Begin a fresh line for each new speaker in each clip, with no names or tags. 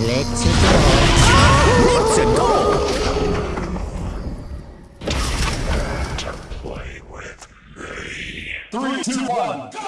Let's go.
Let's go!
To play with me.
Three, two, one, go!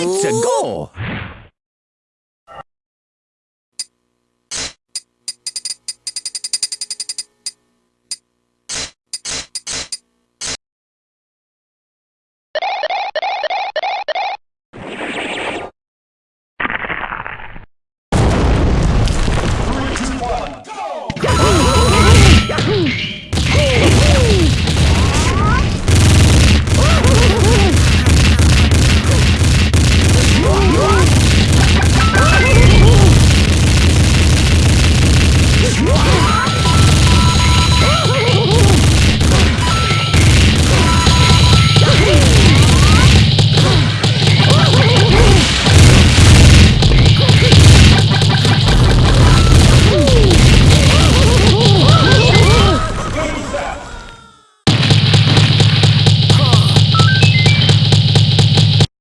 Two, one, go!